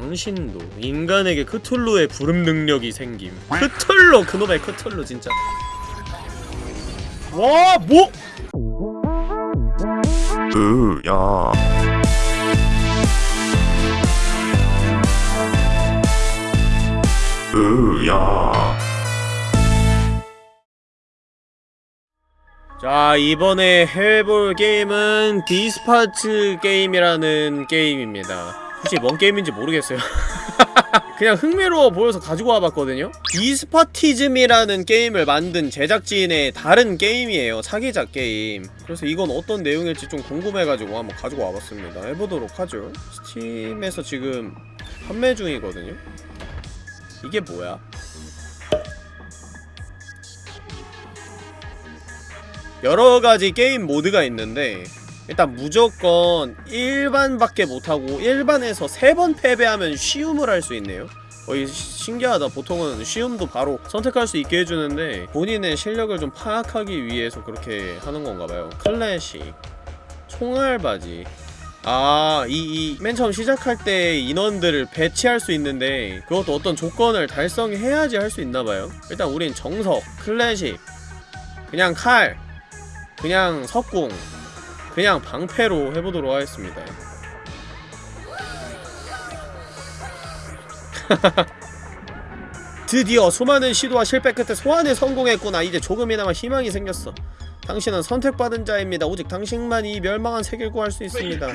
당신도 인간에게 크툴루의 부름 능력이 생김. 크툴루 그놈의 크툴루 진짜. 와 뭐? 으야. 으야. 자 이번에 해볼 게임은 Despot's Game이라는 게임입니다 혹시 뭔 게임인지 모르겠어요. 그냥 흥미로워 보여서 가지고 와봤거든요. Despotism이라는 게임을 만든 제작진의 다른 게임이에요. 차기작 게임. 그래서 이건 어떤 내용일지 좀 궁금해가지고 한번 가지고 와봤습니다. 해보도록 하죠. 스팀에서 지금 판매 중이거든요. 이게 뭐야? 여러가지 게임 모드가 있는데 일단 무조건 일반밖에 못하고 일반에서 세 번 패배하면 쉬움을 할 수 있네요. 거의 신기하다. 보통은 쉬움도 바로 선택할 수 있게 해주는데 본인의 실력을 좀 파악하기 위해서 그렇게 하는 건가봐요. 클래식 총알바지. 아, 이, 이, 맨 처음 시작할 때 인원들을 배치할 수 있는데 그것도 어떤 조건을 달성해야지 할 수 있나봐요. 일단 우린 정석, 클래식 그냥 칼. 그냥 석궁 그냥 방패로 해보도록 하겠습니다. 드디어 수많은 시도와 실패 끝에 소환에 성공했구나. 이제 조금이나마 희망이 생겼어. 당신은 선택받은 자입니다. 오직 당신만이 이 멸망한 세계를 구할 수 있습니다.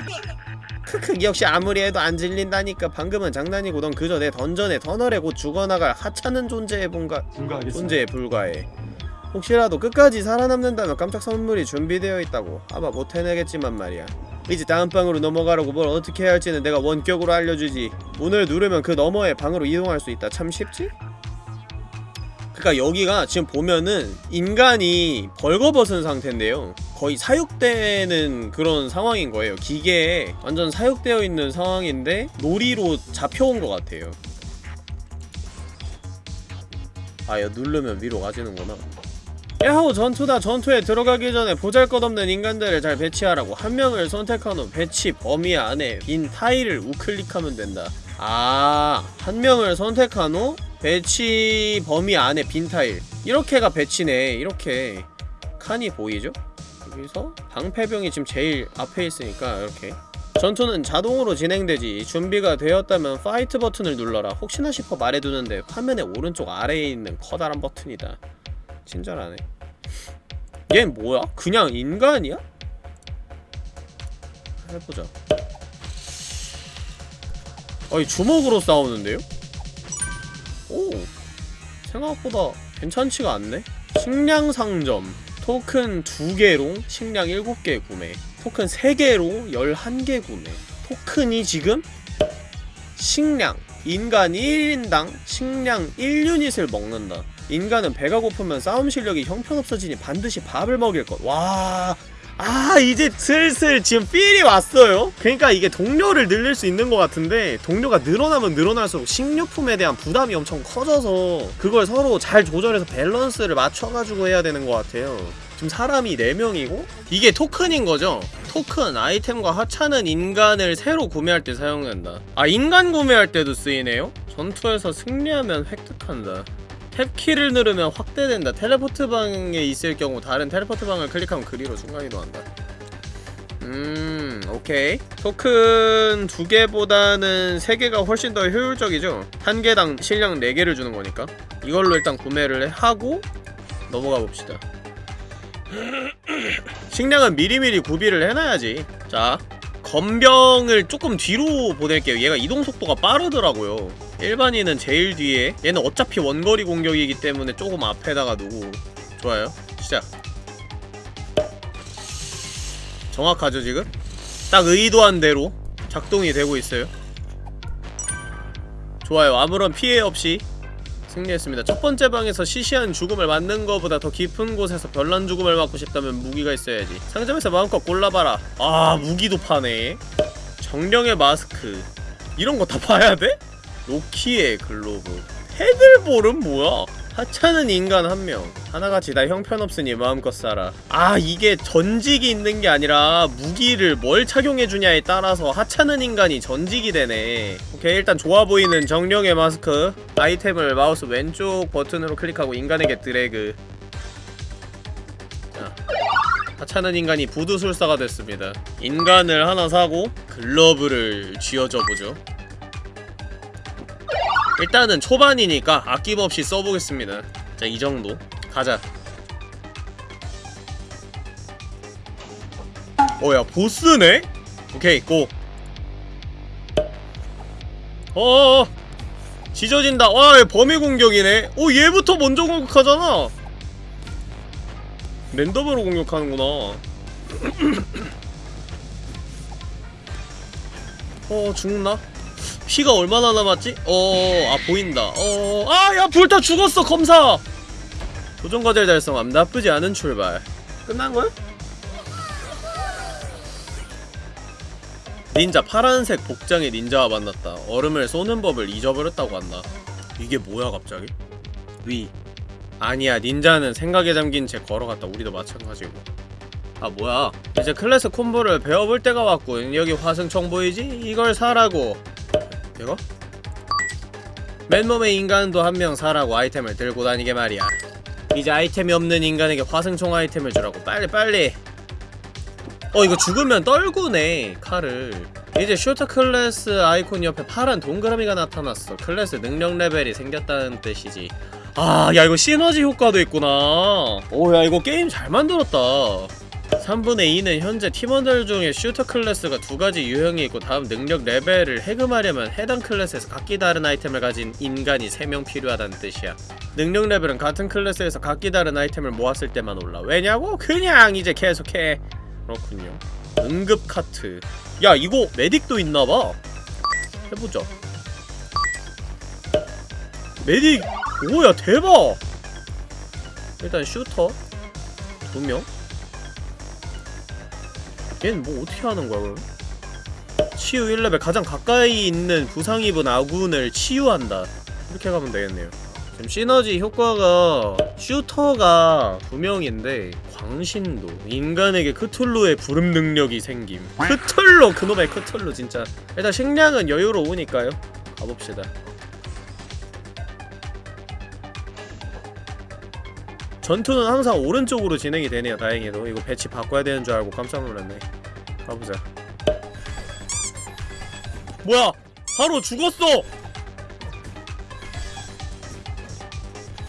크크 역시 아무리 해도 안 질린다니까. 방금은 장난이고 넌 그저 내 던전에 터널에 곧 죽어나갈 하찮은 존재에 불가하겠습니다. 존재에 불과해 혹시라도 끝까지 살아남는다면 깜짝 선물이 준비되어 있다고. 아마 못 해내겠지만 말이야. 이제 다음 방으로 넘어가라고 뭘 어떻게 해야 할지는 내가 원격으로 알려주지. 문을 누르면 그 너머의 방으로 이동할 수 있다. 참 쉽지? 그니까 여기가 지금 보면은 인간이 벌거벗은 상태인데요. 거의 사육되는 그런 상황인 거예요. 기계에 완전 사육되어 있는 상황인데 놀이로 잡혀온 것 같아요. 아, 야, 누르면 위로 가지는구나. 야호 전투다. 전투에 들어가기 전에 보잘것없는 인간들을 잘 배치하라고 한 명을 선택한 후 배치 범위 안에 빈 타일을 우클릭하면 된다. 아 한 명을 선택한 후 배치 범위 안에 빈 타일. 이렇게가 배치네. 이렇게 칸이 보이죠? 여기서 방패병이 지금 제일 앞에 있으니까 이렇게. 전투는 자동으로 진행되지. 준비가 되었다면 fight 버튼을 눌러라. 혹시나 싶어 말해두는데 화면의 오른쪽 아래에 있는 커다란 버튼이다 친절하네. 얘 뭐야? 그냥 인간이야? 해보자. 아니 주먹으로 싸우는데요? 오 생각보다 괜찮지가 않네. 식량 상점. 토큰 2개로 식량 7개 구매. 토큰 3개로 11개 구매. 토큰이 지금 식량 인간 1인당 식량 1유닛을 먹는다 인간은 배가 고프면 싸움 실력이 형편없어지니 반드시 밥을 먹일 것. 와. 아 이제 슬슬 지금 feel이 왔어요 그러니까 이게 동료를 늘릴 수 있는 것 같은데 동료가 늘어나면 늘어날수록 식료품에 대한 부담이 엄청 커져서 그걸 서로 잘 조절해서 밸런스를 맞춰가지고 해야 되는 것 같아요 지금 사람이 4명이고 이게 토큰인 거죠? 토큰, 아이템과 하찮은 인간을 새로 구매할 때 사용된다 아 인간 구매할 때도 쓰이네요? 전투에서 승리하면 획득한다 탭키를 누르면 확대된다. 텔레포트 방에 있을 경우 다른 텔레포트 방을 클릭하면 그리로 순간 이동한다. 음 오케이. 토큰 두 개보다는 세 개가 훨씬 더 효율적이죠? 한 개당 실력 4개를 주는 거니까. 이걸로 일단 구매를 하고 넘어가 봅시다. 식량은 미리미리 구비를 해놔야지. 자 건병을 조금 뒤로 보낼게요. 얘가 이동속도가 빠르더라고요 일반인은 제일 뒤에. 얘는 어차피 원거리 공격이기 때문에 조금 앞에다가 두고. 좋아요. 시작. 정확하죠 지금? 딱 의도한 대로 작동이 되고 있어요. 좋아요. 아무런 피해 없이 승리했습니다. 첫 번째 방에서 시시한 죽음을 맞는 것보다 더 깊은 곳에서 별난 죽음을 맞고 싶다면 무기가 있어야지. 상점에서 마음껏 골라봐라. 아 무기도 파네. 정령의 마스크. 이런 거 다 봐야 돼? 로키의 글로브. 헤들볼은 뭐야? 하찮은 인간 한 명. 하나같이 다 형편없으니 마음껏 살아. 아 이게 전직이 있는 게 아니라 무기를 뭘 착용해주냐에 따라서 하찮은 인간이 전직이 되네. 오케이 일단 좋아 보이는 정령의 마스크. 아이템을 마우스 왼쪽 버튼으로 클릭하고 인간에게 드래그. 자 하찮은 인간이 부두술사가 됐습니다. 인간을 하나 사고 글러브를 쥐어줘보죠 일단은 초반이니까 아낌없이 써보겠습니다. 자 이정도. 가자. 어야 보스네? 오케이 고. 어어어. 지져진다. 와얘 범위 공격이네. 오 얘부터 먼저 공격하잖아. 랜덤으로 공격하는구나. 어 죽나? 피가 얼마나 남았지? 어 아 보인다 어 아 야 불타 죽었어 검사 도전 과제 달성함 나쁘지 않은 출발 끝난 거야? 닌자 파란색 복장의 닌자와 만났다. 얼음을 쏘는 법을 잊어버렸다고 한다. 이게 뭐야 갑자기? 위 아니야 닌자는 생각에 잠긴 채 걸어갔다. 우리도 마찬가지고. 아 뭐야? 이제 클래스 콤보를 배워볼 때가 왔군. 여기 화승총 보이지? 이걸 사라고. 이거? 맨몸의 인간도 한 명 사라고 아이템을 들고 다니게 말이야. 이제 아이템이 없는 인간에게 화승총 아이템을 주라고. 빨리 빨리. 어 이거 죽으면 떨구네 칼을 이제 슈터 클래스 아이콘 옆에 파란 동그라미가 나타났어 클래스 능력 레벨이 생겼다는 뜻이지 아 야 이거 시너지 효과도 있구나 오 야 이거 게임 잘 만들었다 3분의 2는 현재 팀원들 중에 슈터 클래스가 두 가지 유형이 있고 다음 능력 레벨을 해금하려면 해당 클래스에서 각기 다른 아이템을 가진 인간이 3명 필요하다는 뜻이야. 능력 레벨은 같은 클래스에서 각기 다른 아이템을 모았을 때만 올라. 왜냐고? 그냥 이제 계속해. 그렇군요. 응급 카트. 야 이거 medic도 있나봐. 해보자 Medic! 오야 대박! 일단 슈터 두명 얘는 뭐 어떻게 하는 거야 그럼 치유 1레벨. 가장 가까이 있는 부상 입은 아군을 치유한다. 이렇게 가면 되겠네요. 지금 시너지 효과가 shooter가 두 명인데 광신도 인간에게 크툴루의 부름 능력이 생김. 크툴루 그놈의 크툴루 진짜. 일단 식량은 여유로우니까요. 가봅시다 전투는 항상 오른쪽으로 진행이 되네요 다행히도 이거 배치 바꿔야 되는 줄 알고 깜짝 놀랐네 가보자 뭐야 바로 죽었어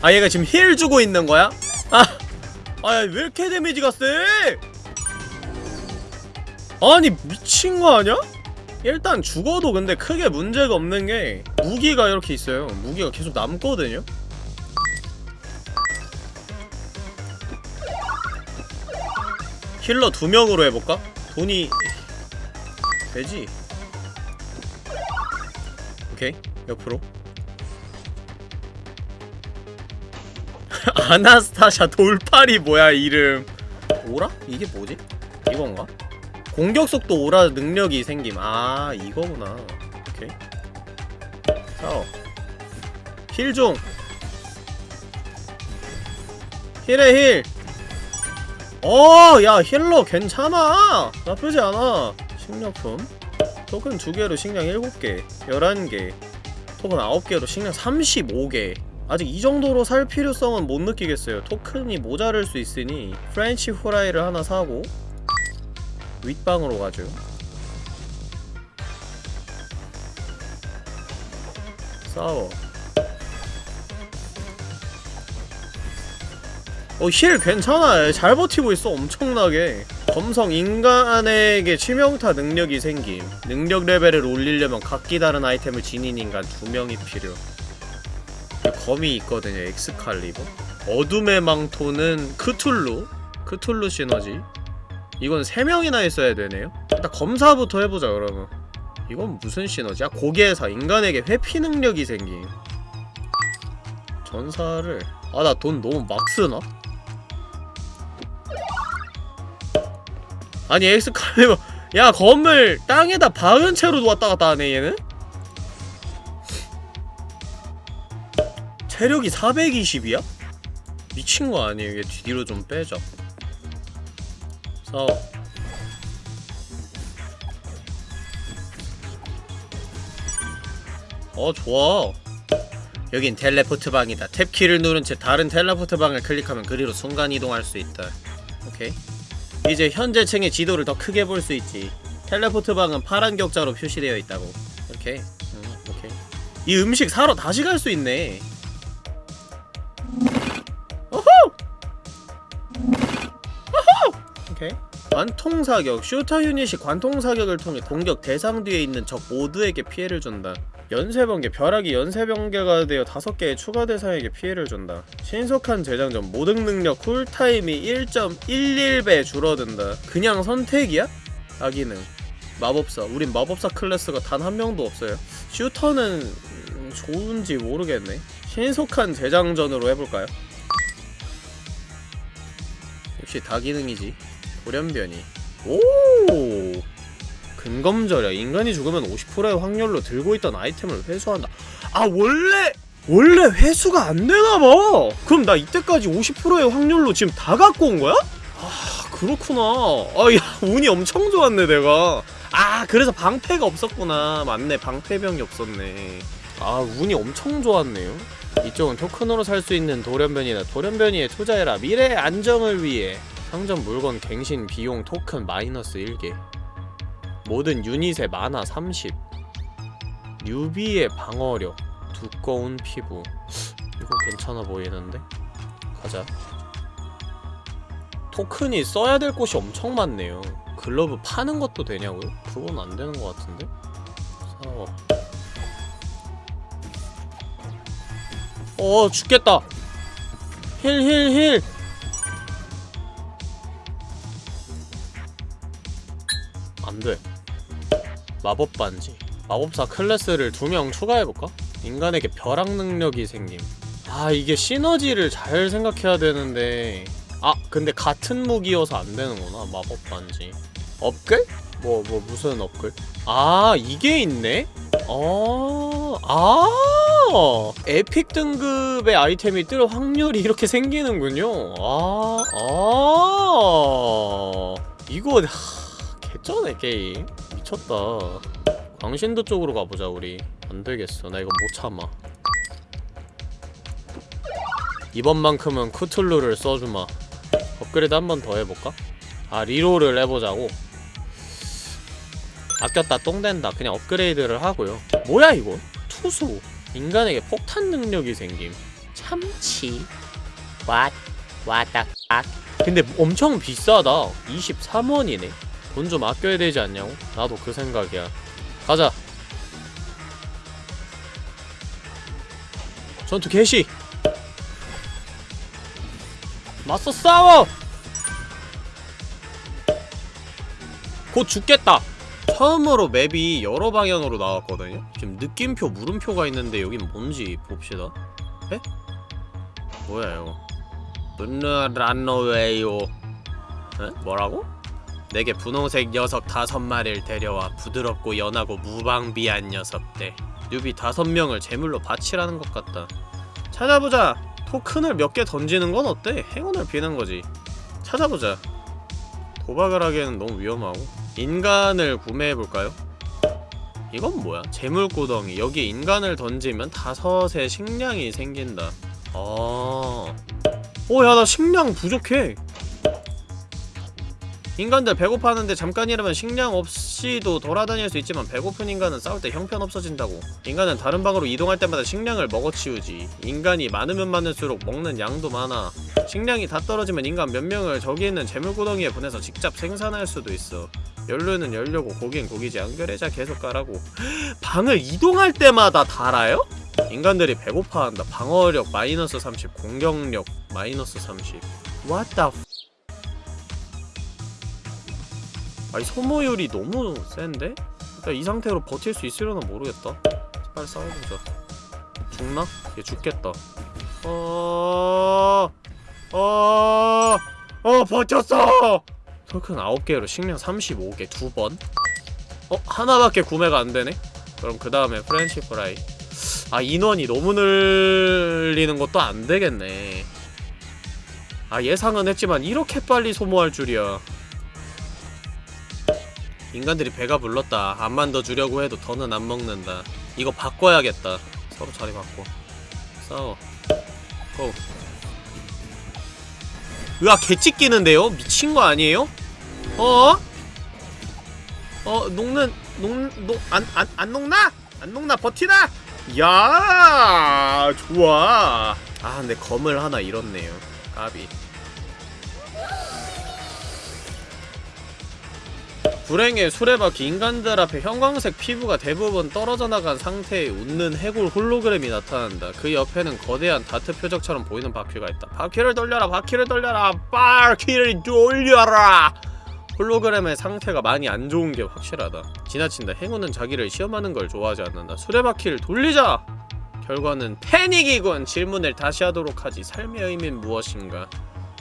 아 얘가 지금 힐 주고 있는 거야? 아! 아야 왜 이렇게 데미지가 세? 아니 미친 거 아니야? 일단 죽어도 근데 크게 문제가 없는 게 무기가 이렇게 있어요 무기가 계속 남거든요? 힐러 두 명으로 해볼까? 돈이 되지 오케이 옆으로 아나스타샤 돌팔이 뭐야 이름 오라? 이게 뭐지? 이건가? 공격 속도 오라 능력이 생김 아 이거구나 오케이 heal중 heal에 heal 어, 야, healer 괜찮아! 나쁘지 않아. 식료품. 토큰 2개로 식량 7개, 11개. 토큰 9개로 식량 35개. 아직 이 정도로 살 필요성은 못 느끼겠어요. 토큰이 모자랄 수 있으니 프렌치 후라이를 하나 사고 윗방으로 가죠. 싸워. 어, heal 괜찮아. 잘 버티고 있어. 엄청나게. 검성 인간에게 치명타 능력이 생김. 능력 레벨을 올리려면 각기 다른 아이템을 지닌 인간 두 명이 필요. 검이 있거든요. 엑스칼리버. 어둠의 망토는 크툴루. 크툴루 시너지. 이건 세 명이나 있어야 되네요. 일단 검사부터 해보자 그러면. 이건 무슨 시너지야? 고개에서 인간에게 회피 능력이 생김. 전사를 아 나 돈 너무 막 쓰나? 아니 엑스칼리버. 야 검을 땅에다 박은 채로 왔다 갔다 하네 얘는? 체력이 420이야? 미친 거 아니에요? 얘 뒤로 좀 빼자. 싸워 어 좋아. 여긴 텔레포트 방이다. 탭키를 누른 채 다른 텔레포트 방을 클릭하면 그리로 순간 이동할 수 있다. 오케이 이제 현재 층의 지도를 더 크게 볼 수 있지. 텔레포트 방은 파란 격자로 표시되어 있다고. 오케이. 음, 오케이. 이 음식 사러 다시 갈 수 있네. 오호 오호 오케이. 관통 사격. 슈터 유닛이 관통 사격을 통해 공격 대상 뒤에 있는 적 모두에게 피해를 준다 연쇄번개 벼락이 연쇄번개가 되어 다섯 개의 추가 대상에게 피해를 준다. 신속한 재장전 모든 능력 쿨타임이 1.11배 줄어든다. 그냥 선택이야? 아기능 마법사 우린 마법사 클래스가 단 한 명도 없어요. 슈터는 음, 좋은지 모르겠네. 신속한 재장전으로 해볼까요? 역시 다 기능이지? 돌연변이. 오 근검절약 인간이 죽으면 50%의 확률로 들고 있던 아이템을 회수한다. 아 원래 원래 회수가 안 되나봐. 그럼 나 이때까지 50%의 확률로 지금 다 갖고 온 거야? 아 그렇구나. 아야 운이 엄청 좋았네 내가. 아 그래서 방패가 없었구나. 맞네 방패병이 없었네. 아 운이 엄청 좋았네요. 이쪽은 토큰으로 살 수 있는 돌연변이다. 돌연변이에 투자해라. 미래의 안정을 위해. 상점 물건 갱신 비용 토큰 마이너스 1개 모든 유닛의 만화 30 뉴비의 방어력 두꺼운 피부. 이거 괜찮아 보이는데? 가자. 토큰이 써야 될 곳이 엄청 많네요. 글러브 파는 것도 되냐고요? 그건 안 되는 것 같은데? 싸워 어 죽겠다. heal heal heal. 안돼 마법 반지 마법사 클래스를 두 명 추가해볼까? 인간에게 벼락 능력이 생김 아 이게 시너지를 잘 생각해야 되는데 아 근데 같은 무기여서 안 되는구나 마법 반지 업글? 뭐뭐 무슨 업글? 아 이게 있네? 어, 아, epic 등급의 아이템이 뜰 확률이 이렇게 생기는군요. 아, 아, 이거 하, 개쩌네 게임. 미쳤다. 광신도 쪽으로 가보자 우리. 안 되겠어. 나 이거 못 참아. 이번만큼은 쿠툴루를 써주마. 업그레이드 한 번 더 해볼까? 아 리롤을 해보자고. 아꼈다 똥된다 그냥 업그레이드를 하고요 뭐야 이거 투수 인간에게 폭탄 능력이 생김 참치 왓 왔다 악 근데 엄청 비싸다 23원이네 돈 좀 아껴야 되지 않냐고? 나도 그 생각이야 가자 전투 개시 맞서 싸워 곧 죽겠다 처음으로 맵이 여러 방향으로 나왔거든요? 지금 느낌표, 물음표가 있는데 여긴 뭔지 봅시다 에? 뭐야 이거 눈라노웨요 에? 뭐라고? 내게 분홍색 녀석 다섯 마리를 데려와 부드럽고 연하고 무방비한 녀석들. 뉴비 다섯 명을 제물로 바치라는 것 같다. 찾아보자. 토큰을 몇 개 던지는 건 어때? 행운을 비는 거지. 찾아보자. 도박을 하기에는 너무 위험하고. 인간을 구매해볼까요? 이건 뭐야? 재물구덩이. 여기 인간을 던지면 다섯의 식량이 생긴다. 아... 오야 나 식량 부족해 인간들 배고파하는데 잠깐이라면 식량 없이도 돌아다닐 수 있지만 배고픈 인간은 싸울 때 형편없어진다고. 인간은 다른 방으로 이동할 때마다 식량을 먹어치우지. 인간이 많으면 많을수록 먹는 양도 많아. 식량이 다 떨어지면 인간 몇 명을 저기 있는 재물구덩이에 보내서 직접 생산할 수도 있어. 연료는 연료고 고긴 고기지. 연결해자 계속 가라고. 방을 이동할 때마다 달아요? 인간들이 배고파한다. 방어력 마이너스 30 공격력 마이너스 30 What the 아니 소모율이 너무 센데? 일단 이 상태로 버틸 수 있으려나 모르겠다 빨리 싸워보자 죽나? 얘 죽겠다 어... 어... 어 버텼어! 토큰 9개로 식량 35개 두번 어? 하나밖에 구매가 안되네? 그럼 그 다음에 프렌치 프라이 아 인원이 너무 늘리는 것도 안되겠네 아 예상은 했지만 이렇게 빨리 소모할 줄이야 인간들이 배가 불렀다 암만 더 주려고 해도 더는 안 먹는다 이거 바꿔야겠다 서로 자리 바꿔 싸워 고 으아 개찍기는데요? 미친 거 아니에요? 어? 어 녹는 녹녹안안 안 녹나? 안 녹나 버티나? 야 좋아 아 근데 검을 하나 잃었네요 까비 불행의 수레바퀴 인간들 앞에 형광색 피부가 대부분 떨어져 나간 상태의 웃는 해골 홀로그램이 나타난다. 그 옆에는 거대한 다트 표적처럼 보이는 바퀴가 있다. 바퀴를 돌려라, 바퀴를 돌려라, 바퀴를 돌려라! 홀로그램의 상태가 많이 안 좋은 게 확실하다. 지나친다. 행운은 자기를 시험하는 걸 좋아하지 않는다. 수레바퀴를 돌리자! 결과는 패닉이군! 질문을 다시 하도록 하지. 삶의 의미는 무엇인가?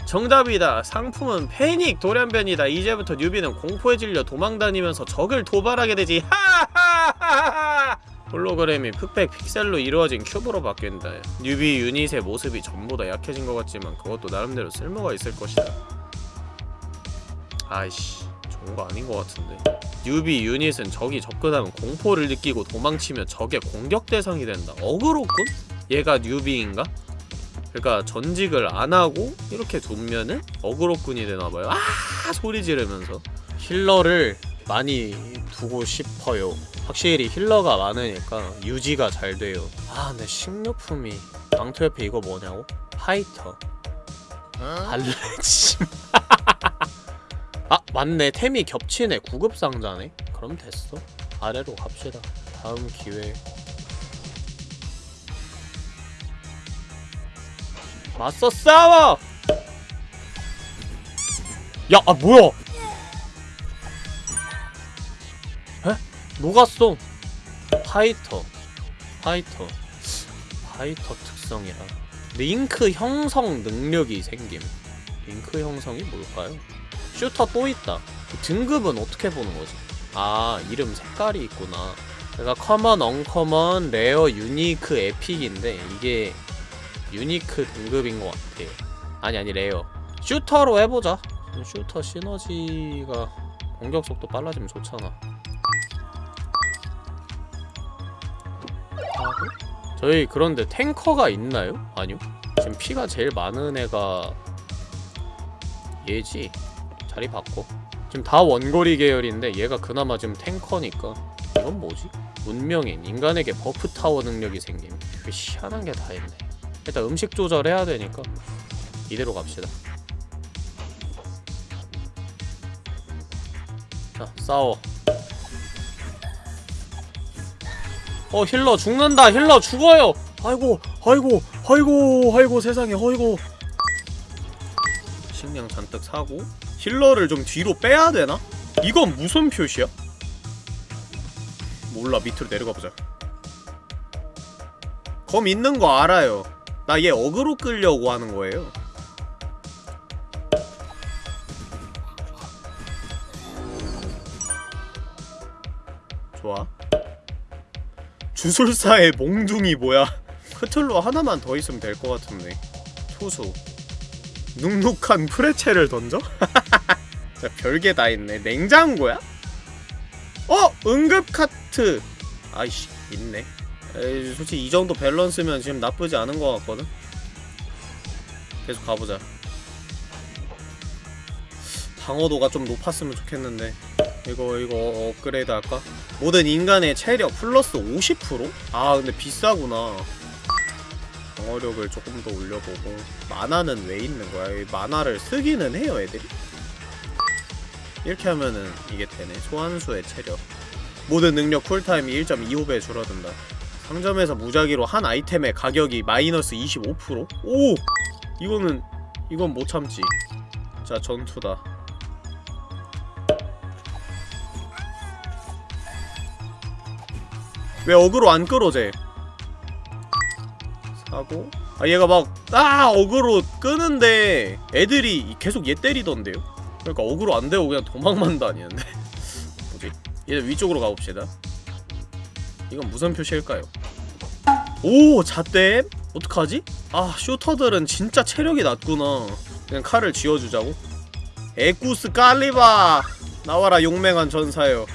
정답이다. 상품은 패닉 돌연변이다. 이제부터 뉴비는 공포에 질려 도망다니면서 적을 도발하게 되지. 하하하하. 홀로그램이 흑백 픽셀로 이루어진 큐브로 바뀐다. 뉴비 유닛의 모습이 전보다 약해진 것 같지만 그것도 나름대로 쓸모가 있을 것이다. 아이씨, 좋은 거 아닌 것 같은데. 뉴비 유닛은 적이 접근하면 공포를 느끼고 도망치며 적의 공격 대상이 된다. 어그로군? 얘가 뉴비인가? 그러니까 전직을 안 하고 이렇게 두면은 어그로꾼이 되나봐요. 아 소리 지르면서 힐러를 많이 두고 싶어요. 확실히 힐러가 많으니까 유지가 잘 돼요. 아 근데 식료품이 강토 옆에 이거 뭐냐고? 파이터. 알레짐. 아 맞네 템이 겹치네 구급 상자네. 그럼 됐어. 아래로 갑시다. 다음 기회 맞서 싸워! 야, 아 뭐야? 에? 녹았어. 파이터. 파이터. 파이터 특성이라. 링크 형성 능력이 생김. 링크 형성이 뭘까요? 슈터 또 있다. 등급은 어떻게 보는 거지? 아, 이름 색깔이 있구나. 그러니까 common, uncommon, rare, unique, epic인데 이게 unique 등급인 것 같아. 아니 아니 rare. 슈터로 해보자. 슈터 시너지가 공격 속도 빨라지면 좋잖아. 하고? 저희 그런데 탱커가 있나요? 아니요. 지금 피가 제일 많은 애가 얘지. 자리 바꿔. 지금 다 원거리 계열인데 얘가 그나마 지금 탱커니까 이건 뭐지? 운명인 인간에게 buff 타워 능력이 생김. 그 희한한 게 다 있네. 일단 음식 조절해야 되니까 이대로 갑시다. 자 싸워. 어 healer 죽는다. healer 죽어요. 아이고 아이고 아이고 아이고 세상에 아이고. 식량 잔뜩 사고 healer를 좀 뒤로 빼야 되나? 이건 무슨 표시야? 몰라 밑으로 내려가 보자. 검 있는 거 알아요 나 얘 어그로 끌려고 하는 거예요. 좋아. 주술사의 몽둥이 뭐야? 크툴루 하나만 더 있으면 될 것 같은데. 투수. 눅눅한 프레첼을 던져? 자, 별게 다 있네. 냉장고야? 어! 응급 카트! 아이씨, 있네. 에이, 솔직히 이 정도 밸런스면 지금 나쁘지 않은 것 같거든? 계속 가보자 방어도가 좀 높았으면 좋겠는데 이거 이거 업그레이드 할까? 모든 인간의 체력 플러스 50%? 아 근데 비싸구나 방어력을 조금 더 올려보고 마나는 왜 있는 거야? 이 마나를 쓰기는 해요 애들이? 이렇게 하면은 이게 되네 소환수의 체력 모든 능력 쿨타임이 1.25배 줄어든다 상점에서 무작위로 한 아이템의 가격이 마이너스 25%? 오! 이거는 이건 못 참지. 자 전투다. 왜 어그로 안 끌어 쟤 사고. 아 얘가 막아 어그로 끄는데 애들이 계속 얘 때리던데요? 그러니까 어그로 안 되고 그냥 도망만 다니는데? 뭐지? 얘 위쪽으로 가봅시다 이건 무슨 표시일까요? 오! 잣댐? 어떡하지? 아 슈터들은 진짜 체력이 낮구나 그냥 칼을 쥐어주자고? 에쿠스 깔리바! 나와라 용맹한 전사여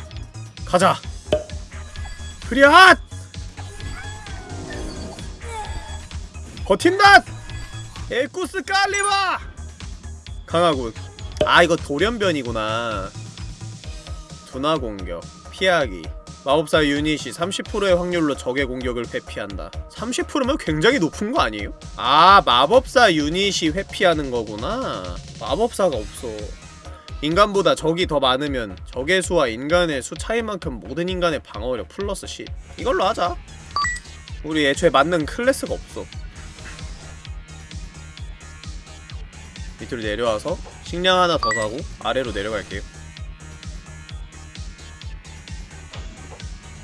가자! 흐리앗! 버틴다! 에쿠스 깔리바! 강하군 아 이거 돌연변이구나 분화 공격 피하기 마법사 유닛이 30%의 확률로 적의 공격을 회피한다. 30%면 굉장히 높은 거 아니에요? 아 마법사 유닛이 회피하는 거구나. 마법사가 없어. 인간보다 적이 더 많으면 적의 수와 인간의 수 차이만큼 모든 인간의 방어력 플러스 10 이걸로 하자. 우리 애초에 맞는 클래스가 없어. 밑으로 내려와서 식량 하나 더 사고 아래로 내려갈게요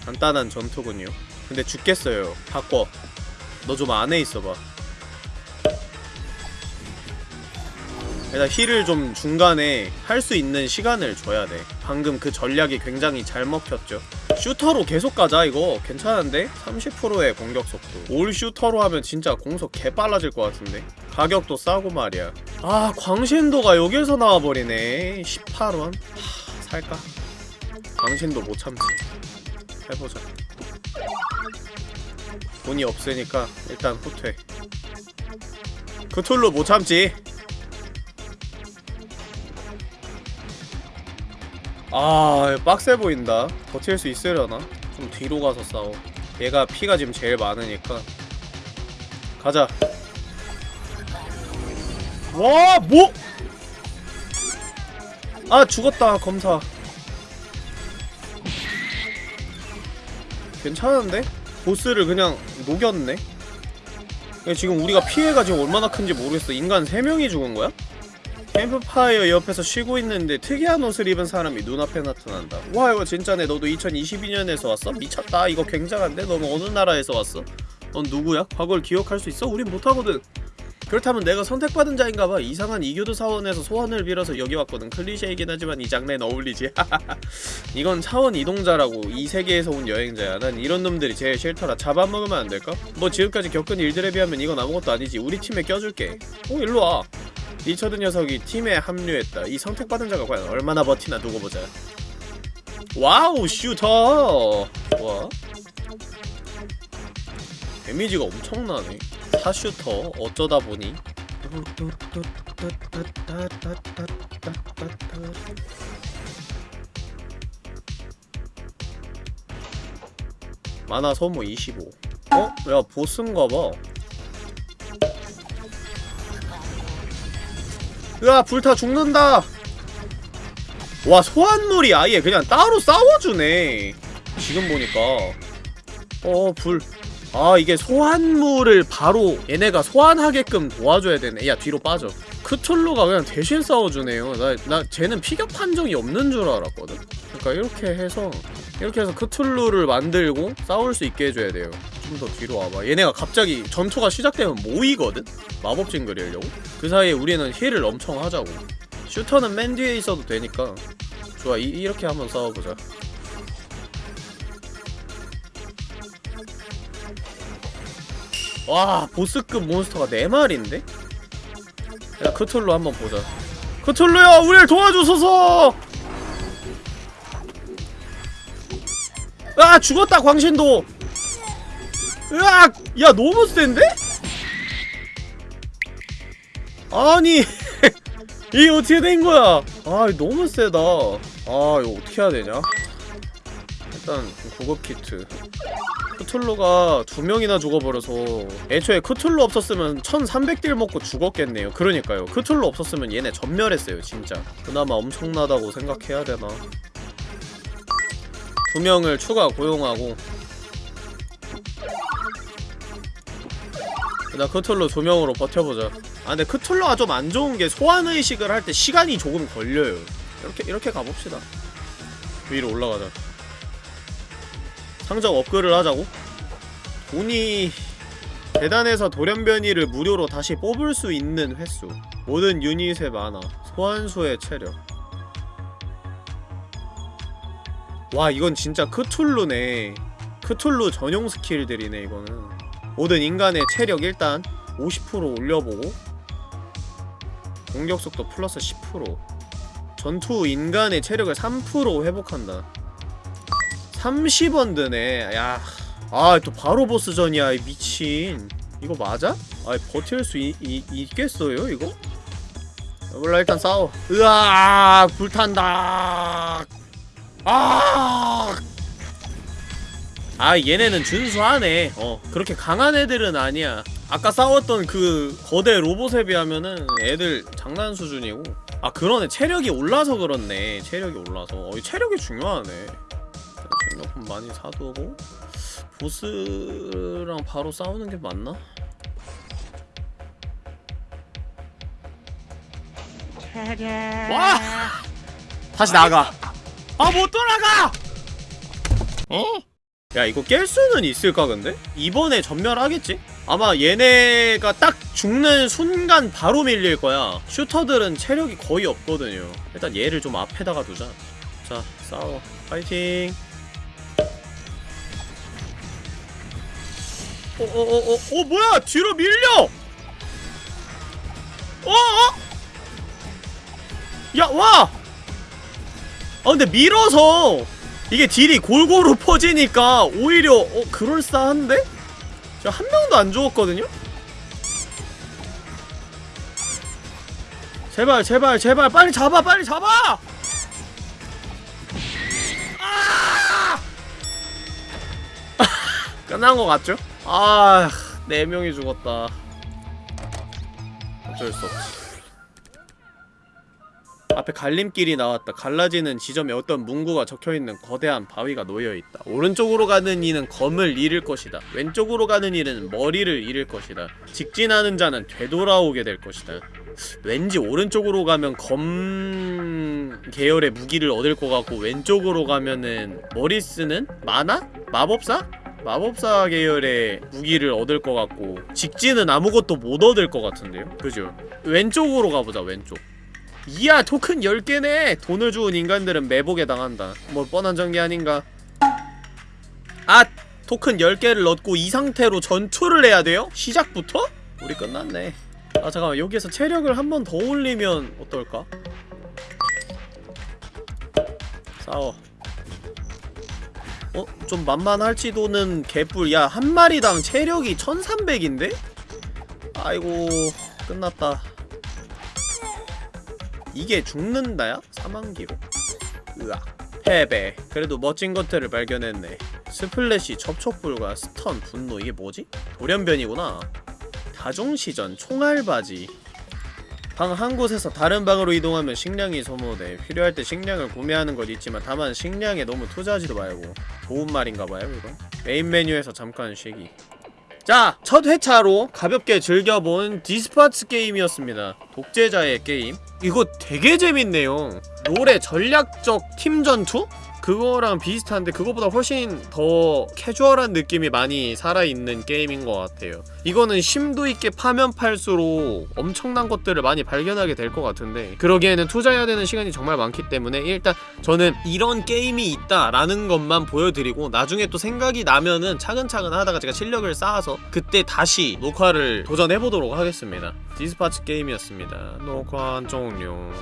간단한 전투군요. 근데 죽겠어요. 바꿔. 너 좀 안에 있어봐. 일단 힐을 좀 중간에 할 수 있는 시간을 줘야 돼. 방금 그 전략이 굉장히 잘 먹혔죠. 슈터로 계속 가자 이거. 괜찮은데? 30%의 공격 속도. 올 슈터로 하면 진짜 공속 개 빨라질 것 같은데? 가격도 싸고 말이야. 아 광신도가 여기에서 나와버리네. 18원? 하, 살까? 광신도 못 참지 해보자. 돈이 없으니까 일단 후퇴. 크툴루 못 참지. 아 빡세 보인다. 버틸 수 있으려나? 좀 뒤로 가서 싸워. 얘가 피가 지금 제일 많으니까. 가자. 와 뭐? 아 죽었다 검사 괜찮은데? 보스를 그냥 녹였네? 지금 우리가 피해가 지금 얼마나 큰지 모르겠어 인간 3명이 죽은 거야? 캠프파이어 옆에서 쉬고 있는데 특이한 옷을 입은 사람이 눈앞에 나타난다 와 이거 진짜네 너도 2022년에서 왔어? 미쳤다 이거 굉장한데? 너는 어느 나라에서 왔어? 넌 누구야? 과거를 기억할 수 있어? 우린 못하거든 그렇다면 내가 선택받은 자인가봐. 이상한 이교도 사원에서 소원을 빌어서 여기 왔거든. 클리셰이긴 하지만 이 장르엔 어울리지. 이건 차원 이동자라고 이 세계에서 온 여행자야. 난 이런 놈들이 제일 싫더라. 잡아먹으면 안 될까? 뭐 지금까지 겪은 일들에 비하면 이건 아무것도 아니지. 우리 팀에 껴줄게. 오 일로와. 리처드 녀석이 팀에 합류했다. 이 선택받은 자가 과연 얼마나 버티나 두고 보자. 와우 슈터! 좋아 데미지가 엄청나네 사슈터 어쩌다 보니? 만화 소모 25 어? 야 보스인가봐. 으아 불타 죽는다. 와 소환물이 아예 그냥 따로 싸워주네. 지금 보니까. 어불 아 이게 소환물을 바로 얘네가 소환하게끔 도와줘야 되네. 야 뒤로 빠져. 크툴루가 그냥 대신 싸워주네요. 나, 나 쟤는 피격 판정이 없는 줄 알았거든. 그러니까 이렇게 해서 이렇게 해서 크툴루를 만들고 싸울 수 있게 해줘야 돼요. 좀 더 뒤로 와봐. 얘네가 갑자기 전투가 시작되면 모이거든? 마법 징그리려고? 그 사이에 우리는 힐을 엄청 하자고. 슈터는 맨 뒤에 있어도 되니까. 좋아 이, 이렇게 한번 싸워보자 와 보스급 몬스터가 4마리인데? 야 크툴루 한번 보자. 크툴루야 우리를 도와주소서! 아 죽었다 광신도! 으악! 야 너무 센데? 아니 이게 어떻게 된 거야? 아 너무 세다. 아 이거 어떻게 해야 되냐? 일단 구급 키트 크툴루가 두 명이나 죽어버려서 애초에 크툴루 없었으면 1300딜 먹고 죽었겠네요. 그러니까요. 크툴루 없었으면 얘네 전멸했어요 진짜. 그나마 엄청나다고 생각해야 되나? 두 명을 추가 고용하고. 나 크툴루 두 명으로 버텨보자. 아 근데 크툴루가 좀 안 좋은 게 소환의식을 할 때 시간이 조금 걸려요. 이렇게 이렇게 가봅시다. 위로 올라가자 상점 업글을 하자고? 돈이 대단해서 돌연변이를 무료로 다시 뽑을 수 있는 횟수. 모든 유닛의 만화 소환수의 체력. 와 이건 진짜 크툴루네. 크툴루 전용 스킬들이네 이거는. 모든 인간의 체력 일단 50% 올려보고 공격속도 플러스 10% 전투 인간의 체력을 3% 회복한다 30원 드네. 야 아 또 바로 보스전이야 이 미친. 이거 맞아? 아 버틸 수 이, 이, 있겠어요 이거? 몰라 일단 싸워. 으아 불탄다. 아! 아 얘네는 준수하네. 어 그렇게 강한 애들은 아니야. 아까 싸웠던 그 거대 로봇에 비하면은 애들 장난 수준이고. 아 그러네. 체력이 올라서 그렇네. 체력이 올라서. 어, 이 체력이 중요하네 생각품 많이 사두고 보스랑 바로 싸우는 게 맞나? 와! 다시 나가 아 못 돌아가! 어? 야 이거 깰 수는 있을까 근데? 이번에 전멸하겠지? 아마 얘네가 딱 죽는 순간 바로 밀릴 거야 슈터들은 체력이 거의 없거든요 일단 얘를 좀 앞에다가 두자 자 싸워 파이팅 어어어어 어, 어, 뭐야 뒤로 밀려 어어 야 와! 아 근데 밀어서 이게 딜이 골고루 퍼지니까 오히려 어 그럴싸한데? 저 한 명도 안 죽었거든요? 제발 제발 제발 빨리 잡아 빨리 잡아! 아! 끝난 거 같죠? 아, 네 명이 죽었다. 어쩔 수 없지. 앞에 갈림길이 나왔다. 갈라지는 지점에 어떤 문구가 적혀있는 거대한 바위가 놓여있다. 오른쪽으로 가는 이는 검을 잃을 것이다. 왼쪽으로 가는 이는 머리를 잃을 것이다. 직진하는 자는 되돌아오게 될 것이다. 왠지 오른쪽으로 가면 검 계열의 무기를 얻을 것 같고 왼쪽으로 가면은 머리 쓰는 만화? 마법사? 마법사 계열의 무기를 얻을 것 같고 직진은 아무것도 못 얻을 것 같은데요? 그죠? 왼쪽으로 가보자 왼쪽 이야 토큰 10개네 돈을 주운 인간들은 매복에 당한다 뭐 뻔한 전개 아닌가 아 토큰 10개를 얻고 이 상태로 전투를 해야 돼요? 시작부터? 우리 끝났네 아 잠깐만 여기에서 체력을 한 번 더 올리면 어떨까? 싸워 어? 좀 만만할지도는 개뿔. 야 한 마리당 체력이 1300인데? 아이고 끝났다. 이게 죽는다야? 사망기로 으악. 패배. 그래도 멋진 것들을 발견했네. splash 접촉불과 stun 분노. 이게 뭐지? 돌연변이구나. 다중시전 총알받이 방 한 곳에서 다른 방으로 이동하면 식량이 소모돼 필요할 때 식량을 구매하는 건 있지만 다만 식량에 너무 투자하지도 말고 좋은 말인가봐요 이건 메인 메뉴에서 잠깐 쉬기 자, 첫 회차로 가볍게 즐겨본 Despot's Game이었습니다. 독재자의 게임. 이거 되게 재밌네요. 롤의 전략적 팀 전투? 그거랑 비슷한데 그거보다 훨씬 더 캐주얼한 느낌이 많이 살아있는 게임인 것 같아요. 이거는 심도 있게 파면 팔수록 엄청난 것들을 많이 발견하게 될 것 같은데 그러기에는 투자해야 되는 시간이 정말 많기 때문에 일단 저는 이런 게임이 있다라는 것만 보여드리고 나중에 또 생각이 나면은 차근차근 하다가 제가 실력을 쌓아서 그때 다시 녹화를 도전해보도록 하겠습니다. 디스파츠 게임이었습니다. 녹화 종료.